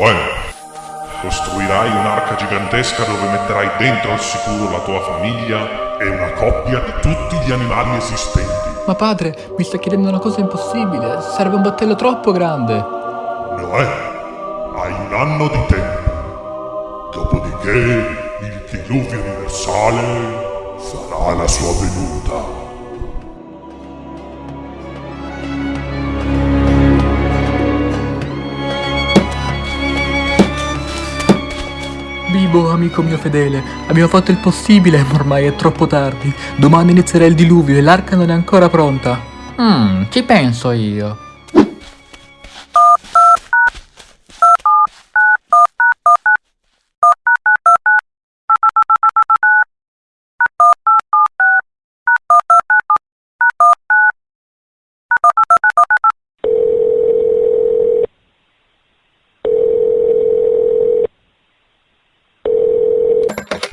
Noè, costruirai un'arca gigantesca dove metterai dentro al sicuro la tua famiglia e una coppia di tutti gli animali esistenti. Ma padre, mi sta chiedendo una cosa impossibile. Serve un battello troppo grande. Noè. Hai un anno di tempo. Dopodiché il diluvio universale farà la sua venuta. Bibo, amico mio fedele, abbiamo fatto il possibile, ma ormai è troppo tardi. Domani inizierà il diluvio e l'arca non è ancora pronta. Mmm, ci penso io.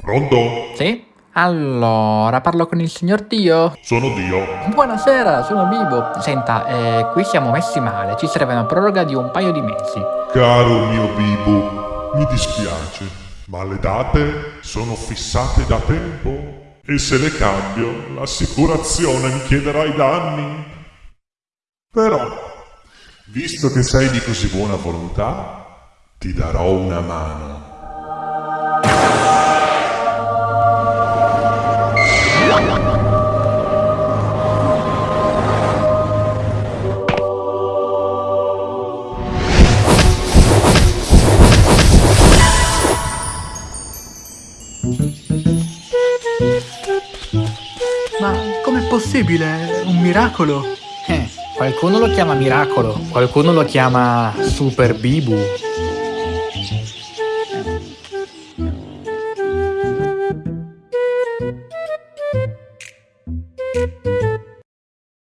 Pronto? Sì? Allora, parlo con il signor Dio? Sono Dio. Buonasera, sono Bibo. Senta, eh, qui siamo messi male, ci serve una proroga di un paio di mesi. Caro mio Bibo, mi dispiace, ma le date sono fissate da tempo e se le cambio l'assicurazione mi chiederà i danni. Però, visto che sei di così buona volontà, ti darò una mano. Ma com'è possibile? Un miracolo? Eh, qualcuno lo chiama miracolo, qualcuno lo chiama Super Bibu.